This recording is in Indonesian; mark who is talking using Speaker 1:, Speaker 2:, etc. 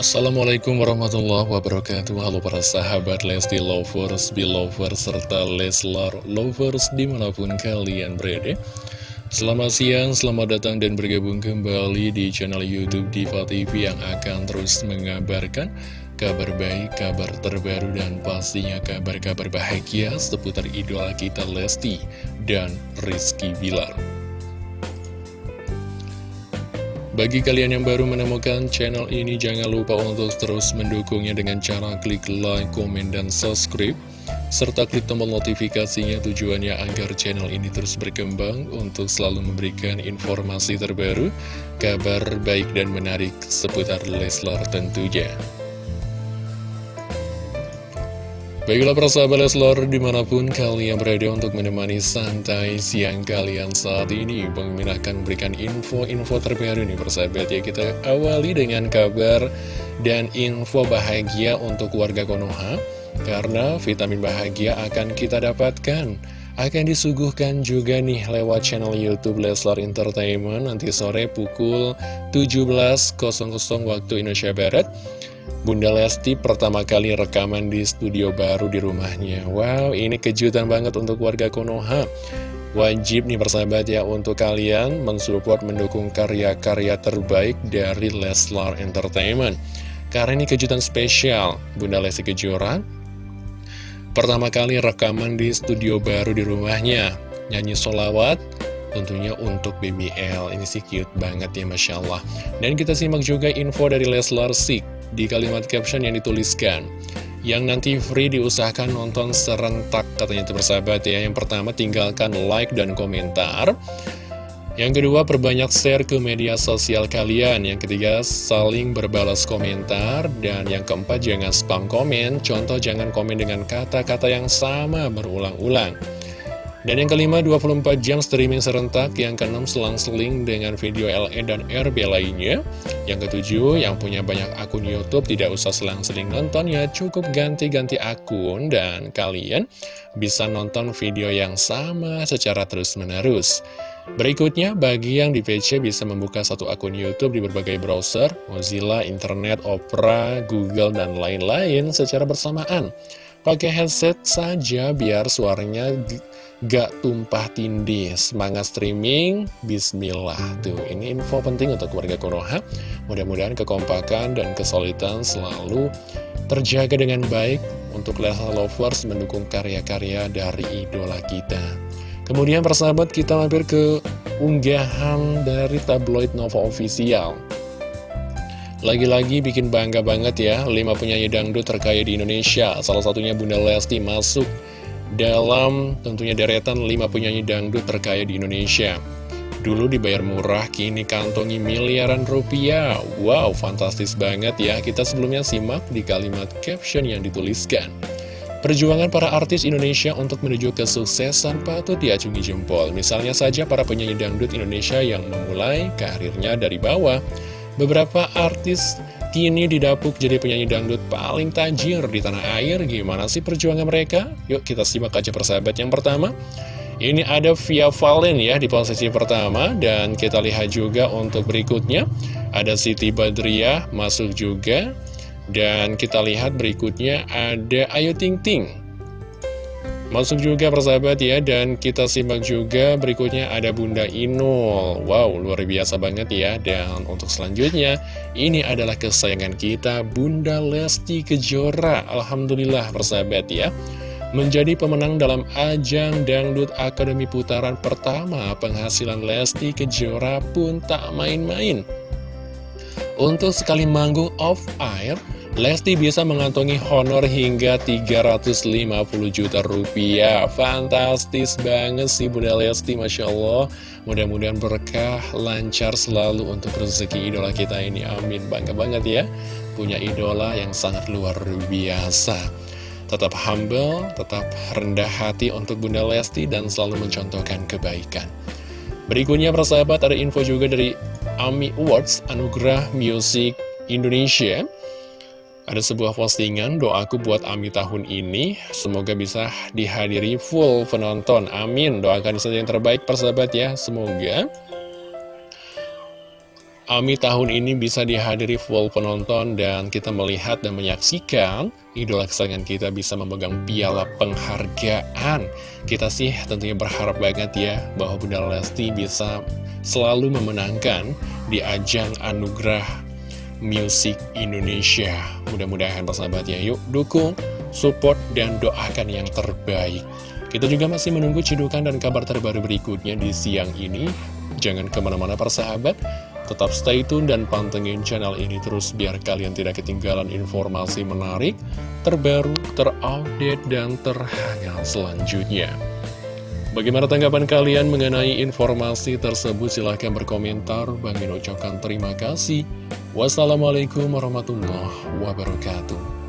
Speaker 1: Assalamualaikum warahmatullahi wabarakatuh. Halo para sahabat Lesti Lovers, Belovers, serta Leslar Lovers di mana pun kalian berada. Selamat siang, selamat datang dan bergabung kembali di channel Youtube Diva TV yang akan terus mengabarkan kabar baik, kabar terbaru, dan pastinya kabar-kabar bahagia seputar idola kita Lesti dan Rizky Bilar bagi kalian yang baru menemukan channel ini, jangan lupa untuk terus mendukungnya dengan cara klik like, komen, dan subscribe. Serta klik tombol notifikasinya tujuannya agar channel ini terus berkembang untuk selalu memberikan informasi terbaru, kabar baik dan menarik seputar Leslar tentunya. Baiklah persahabat Leslar di mana pun kalian berada untuk menemani santai siang kalian saat ini Bang Min akan memberikan info-info terbaru nih persahabat ya. Kita awali dengan kabar dan info bahagia untuk warga Konoha Karena vitamin bahagia akan kita dapatkan. Akan disuguhkan juga nih lewat channel Youtube Leslar Entertainment nanti sore pukul 17.00 waktu Indonesia Barat Bunda Lesti pertama kali rekaman di studio baru di rumahnya. Wow, ini kejutan banget untuk warga Konoha. Wajib nih persahabat ya untuk kalian mensupport mendukung karya-karya terbaik dari Leslar Entertainment. Karena ini kejutan spesial Bunda Lesti Kejora. Pertama kali rekaman di studio baru di rumahnya. Nyanyi solawat tentunya untuk BBL Ini sih cute banget ya Masya Allah. Dan kita simak juga info dari Leslar Sik di kalimat caption yang dituliskan. Yang nanti free diusahakan nonton serentak katanya itu bersahabat ya. Yang pertama tinggalkan like dan komentar. Yang kedua perbanyak share ke media sosial kalian. Yang ketiga saling berbalas komentar. Dan yang keempat jangan spam komen. Contoh jangan komen dengan kata-kata yang sama berulang-ulang dan yang kelima, 24 jam streaming serentak. Yang keenam, selang-seling dengan video LE dan RB lainnya. Yang ketujuh, yang punya banyak akun Youtube tidak usah selang-seling nonton ya. Cukup ganti-ganti akun dan kalian bisa nonton video yang sama secara terus-menerus. Berikutnya, bagi yang di PC bisa membuka satu akun YouTube di berbagai browser, Mozilla, Internet, Opera, Google, dan lain-lain secara bersamaan. Pakai headset saja biar suaranya gak tumpah tindih. Semangat streaming, bismillah. Tuh, ini info penting untuk warga Konoha. Mudah-mudahan kekompakan dan kesulitan selalu terjaga dengan baik Untuk Leslar Lovers mendukung karya-karya dari idola kita. Kemudian persahabat kita mampir ke unggahan dari tabloid Nova Official. Lagi-lagi bikin bangga banget ya, 5 penyanyi dangdut terkaya di Indonesia. Salah satunya Bunda Lesti masuk dalam tentunya deretan 5 penyanyi dangdut terkaya di Indonesia. Dulu dibayar murah, kini kantongi miliaran rupiah. Wow, fantastis banget ya. Kita sebelumnya simak di kalimat caption yang dituliskan. Perjuangan para artis Indonesia untuk menuju kesuksesan patut diacungi jempol. Misalnya saja para penyanyi dangdut Indonesia yang memulai karirnya dari bawah. Beberapa artis kini didapuk jadi penyanyi dangdut paling tajir di tanah air. Gimana sih perjuangan mereka? Yuk kita simak aja persahabat yang pertama. Ini ada Via Valen ya di posisi pertama dan kita lihat juga untuk berikutnya ada Siti Badriah masuk juga dan kita lihat berikutnya ada Ayu Ting Ting Masuk juga persahabat ya Dan kita simak juga berikutnya ada Bunda Inul. Wow luar biasa banget ya. Dan untuk selanjutnya Ini adalah kesayangan kita Bunda Lesti Kejora. Alhamdulillah persahabat ya. Menjadi pemenang dalam ajang Dangdut Akademi Putaran pertama Penghasilan Lesti Kejora pun tak main-main. Untuk sekali manggung off air Lesti bisa mengantongi honor hingga 350 juta rupiah. Fantastis banget sih Bunda Lesti Masya Allah. Mudah-mudahan berkah, lancar selalu untuk rezeki idola kita ini. Amin, bangga banget ya Punya idola yang sangat luar biasa. Tetap humble, tetap rendah hati untuk Bunda Lesti Dan selalu mencontohkan kebaikan. Berikutnya persahabat ada info juga dari AMI Awards Anugerah Music Indonesia ada sebuah postingan doaku buat Ami tahun ini. Semoga bisa dihadiri full penonton. Amin. Doakan saja yang terbaik persahabat ya. Semoga Ami tahun ini bisa dihadiri full penonton dan kita melihat dan menyaksikan idola kesayangan kita bisa memegang piala penghargaan. Kita sih tentunya berharap banget ya bahwa Bunda Lesti bisa selalu memenangkan di ajang anugerah Music Indonesia. Mudah-mudahan persahabat ya, yuk dukung, support, dan doakan yang terbaik. Kita juga masih menunggu cidukan dan kabar terbaru berikutnya di siang ini. Jangan ke mana-mana persahabat, Tetap stay tune dan pantengin channel ini terus biar kalian tidak ketinggalan informasi menarik, terbaru, terupdate, dan terhangat selanjutnya. Bagaimana tanggapan kalian mengenai informasi tersebut? Silahkan berkomentar. Bang ucapkan terima kasih. Wassalamualaikum warahmatullahi wabarakatuh.